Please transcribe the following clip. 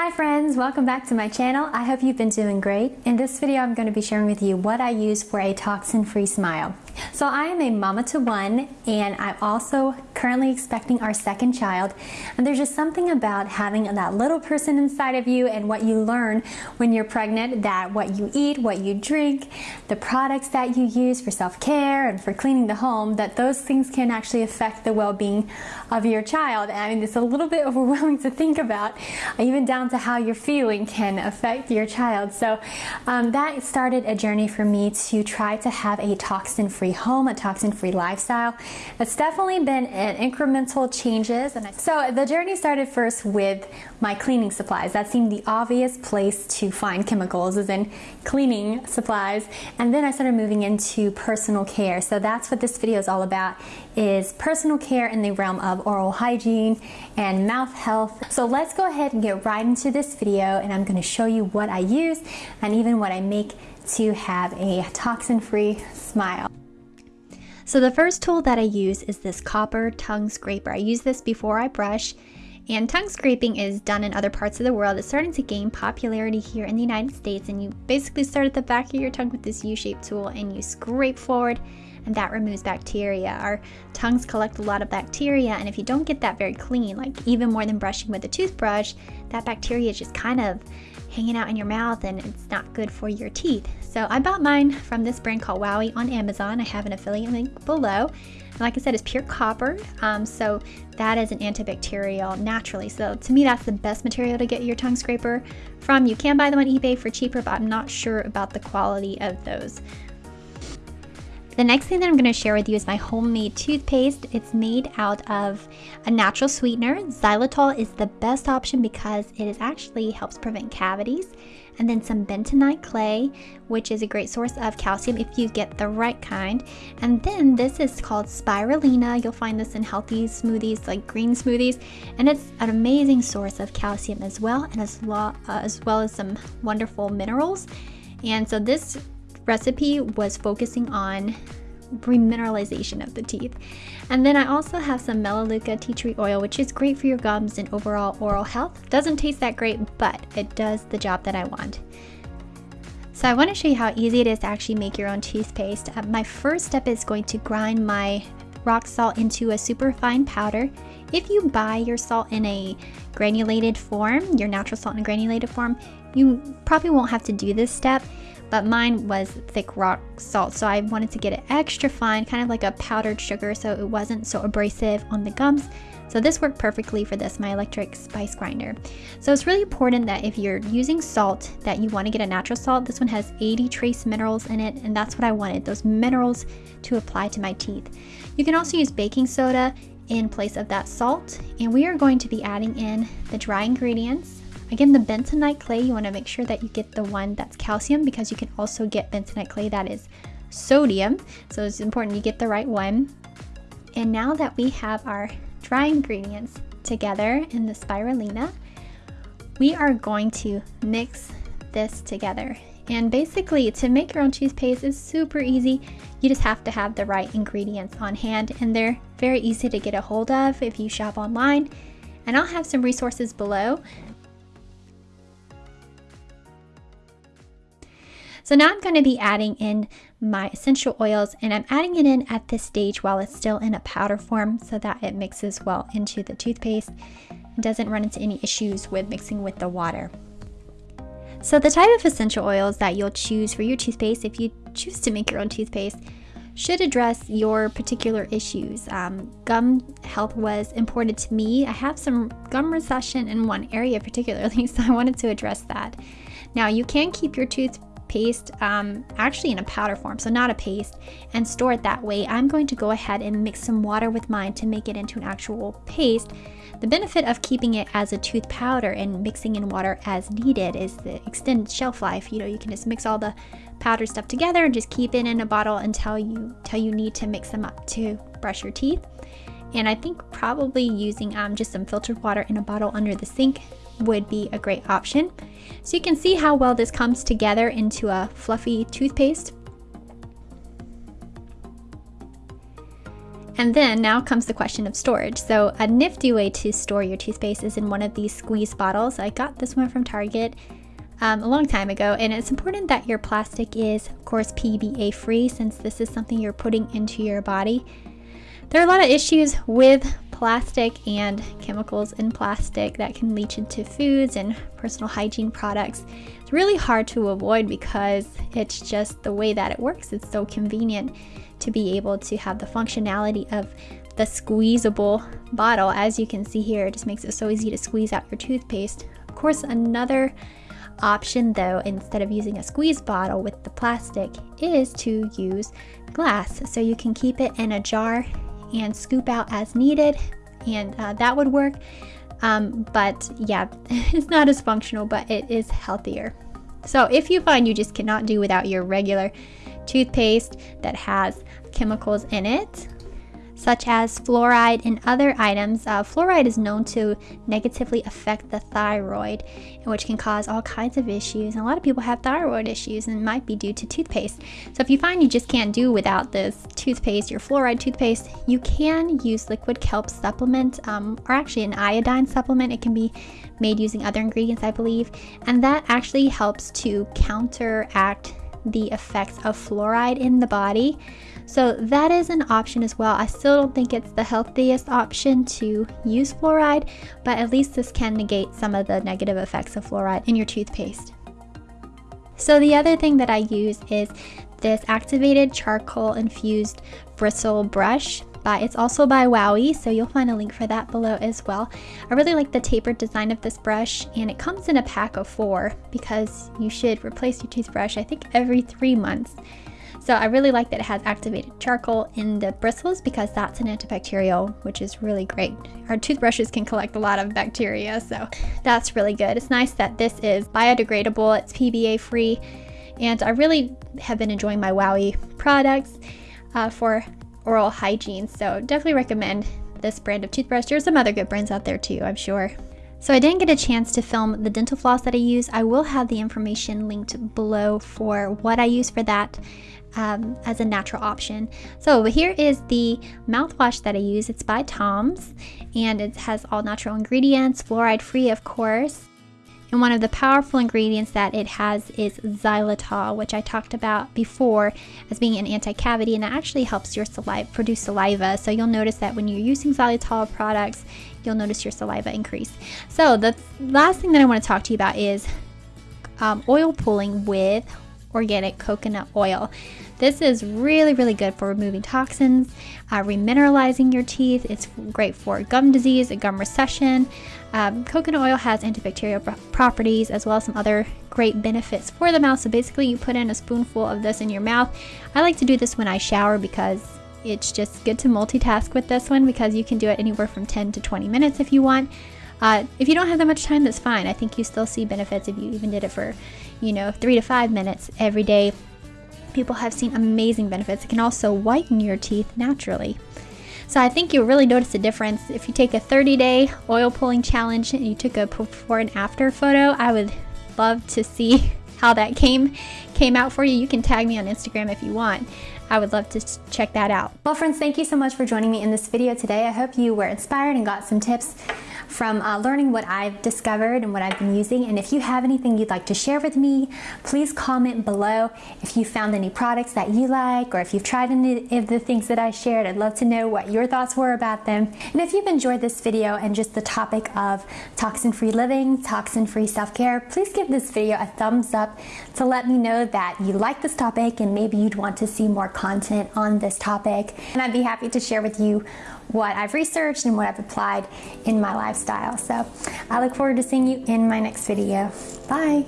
Hi friends, welcome back to my channel. I hope you've been doing great. In this video, I'm going to be sharing with you what I use for a toxin-free smile. So I am a mama to one and I'm also currently expecting our second child. And there's just something about having that little person inside of you and what you learn when you're pregnant that what you eat, what you drink, the products that you use for self-care and for cleaning the home, that those things can actually affect the well-being of your child. And I mean, it's a little bit overwhelming to think about, even down to how you're feeling can affect your child. So um, that started a journey for me to try to have a toxin-free home, a toxin-free lifestyle. It's definitely been an incremental changes. And so the journey started first with my cleaning supplies. That seemed the obvious place to find chemicals is in cleaning supplies. And then I started moving into personal care. So that's what this video is all about is personal care in the realm of oral hygiene and mouth health. So let's go ahead and get right into this video and I'm going to show you what I use and even what I make to have a toxin-free smile. So the first tool that I use is this copper tongue scraper. I use this before I brush and tongue scraping is done in other parts of the world. It's starting to gain popularity here in the United States and you basically start at the back of your tongue with this U-shaped tool and you scrape forward and that removes bacteria. Our tongues collect a lot of bacteria and if you don't get that very clean, like even more than brushing with a toothbrush, that bacteria is just kind of hanging out in your mouth and it's not good for your teeth. So I bought mine from this brand called Wowie on Amazon. I have an affiliate link below. And like I said, it's pure copper. Um, so that is an antibacterial naturally. So to me, that's the best material to get your tongue scraper from. You can buy them on eBay for cheaper, but I'm not sure about the quality of those. The next thing that I'm going to share with you is my homemade toothpaste. It's made out of a natural sweetener. Xylitol is the best option because it is actually helps prevent cavities. And then some bentonite clay, which is a great source of calcium if you get the right kind. And then this is called spirulina. You'll find this in healthy smoothies like green smoothies. And it's an amazing source of calcium as well, and as, uh, as well as some wonderful minerals. And so this recipe was focusing on remineralization of the teeth. And then I also have some Melaleuca tea tree oil, which is great for your gums and overall oral health. Doesn't taste that great, but it does the job that I want. So I want to show you how easy it is to actually make your own toothpaste. Uh, my first step is going to grind my rock salt into a super fine powder. If you buy your salt in a granulated form, your natural salt in a granulated form, you probably won't have to do this step but mine was thick rock salt so I wanted to get it extra fine kind of like a powdered sugar so it wasn't so abrasive on the gums. So this worked perfectly for this my electric spice grinder. So it's really important that if you're using salt that you want to get a natural salt. This one has 80 trace minerals in it and that's what I wanted those minerals to apply to my teeth. You can also use baking soda in place of that salt and we are going to be adding in the dry ingredients Again, the bentonite clay, you want to make sure that you get the one that's calcium because you can also get bentonite clay that is sodium. So it's important you get the right one. And now that we have our dry ingredients together in the spirulina, we are going to mix this together. And basically, to make your own cheese paste is super easy. You just have to have the right ingredients on hand, and they're very easy to get a hold of if you shop online. And I'll have some resources below So now I'm going to be adding in my essential oils and I'm adding it in at this stage while it's still in a powder form so that it mixes well into the toothpaste and doesn't run into any issues with mixing with the water. So the type of essential oils that you'll choose for your toothpaste if you choose to make your own toothpaste should address your particular issues. Um, gum health was important to me. I have some gum recession in one area particularly, so I wanted to address that. Now you can keep your tooth paste um, actually in a powder form, so not a paste, and store it that way. I'm going to go ahead and mix some water with mine to make it into an actual paste. The benefit of keeping it as a tooth powder and mixing in water as needed is the extended shelf life. You know, you can just mix all the powder stuff together and just keep it in a bottle until you, until you need to mix them up to brush your teeth. And I think probably using um, just some filtered water in a bottle under the sink would be a great option. So you can see how well this comes together into a fluffy toothpaste. And then now comes the question of storage. So a nifty way to store your toothpaste is in one of these squeeze bottles. I got this one from Target um, a long time ago and it's important that your plastic is of course PBA free since this is something you're putting into your body. There are a lot of issues with plastic and chemicals in plastic that can leach into foods and personal hygiene products. It's really hard to avoid because it's just the way that it works. It's so convenient to be able to have the functionality of the squeezable bottle. As you can see here, it just makes it so easy to squeeze out your toothpaste. Of course, another option though, instead of using a squeeze bottle with the plastic, is to use glass. So you can keep it in a jar and scoop out as needed, and uh, that would work. Um, but yeah, it's not as functional, but it is healthier. So if you find you just cannot do without your regular toothpaste that has chemicals in it, such as fluoride and other items. Uh, fluoride is known to negatively affect the thyroid, which can cause all kinds of issues. And a lot of people have thyroid issues and might be due to toothpaste. So if you find you just can't do without this toothpaste, your fluoride toothpaste, you can use liquid kelp supplement um, or actually an iodine supplement. It can be made using other ingredients, I believe. And that actually helps to counteract the effects of fluoride in the body. So that is an option as well. I still don't think it's the healthiest option to use fluoride, but at least this can negate some of the negative effects of fluoride in your toothpaste. So the other thing that I use is this activated charcoal infused bristle brush but it's also by Wowie, so you'll find a link for that below as well. I really like the tapered design of this brush, and it comes in a pack of four because you should replace your toothbrush, I think, every three months. So I really like that it has activated charcoal in the bristles because that's an antibacterial, which is really great. Our toothbrushes can collect a lot of bacteria, so that's really good. It's nice that this is biodegradable, it's PBA free, and I really have been enjoying my Wowie products uh, for oral hygiene, so definitely recommend this brand of toothbrush. There's some other good brands out there too, I'm sure. So I didn't get a chance to film the dental floss that I use. I will have the information linked below for what I use for that um, as a natural option. So here is the mouthwash that I use. It's by Tom's and it has all natural ingredients, fluoride free of course. And one of the powerful ingredients that it has is xylitol, which I talked about before as being an anti-cavity and it actually helps your saliva produce saliva. So you'll notice that when you're using xylitol products, you'll notice your saliva increase. So the last thing that I want to talk to you about is um, oil pulling with organic coconut oil. This is really, really good for removing toxins, uh, remineralizing your teeth. It's great for gum disease, gum recession. Um, coconut oil has antibacterial properties as well as some other great benefits for the mouth. So basically, you put in a spoonful of this in your mouth. I like to do this when I shower because it's just good to multitask with this one because you can do it anywhere from 10 to 20 minutes if you want. Uh, if you don't have that much time, that's fine. I think you still see benefits if you even did it for, you know, three to five minutes every day. People have seen amazing benefits. It can also whiten your teeth naturally. So I think you'll really notice a difference. If you take a 30 day oil pulling challenge and you took a before and after photo, I would love to see how that came came out for you. You can tag me on Instagram if you want. I would love to check that out. Well friends, thank you so much for joining me in this video today. I hope you were inspired and got some tips from uh, learning what I've discovered and what I've been using. And if you have anything you'd like to share with me, please comment below. If you found any products that you like or if you've tried any of the things that I shared, I'd love to know what your thoughts were about them. And if you've enjoyed this video and just the topic of toxin-free living, toxin-free self-care, please give this video a thumbs up to let me know that you like this topic and maybe you'd want to see more content on this topic. And I'd be happy to share with you what I've researched and what I've applied in my lifestyle. So I look forward to seeing you in my next video. Bye.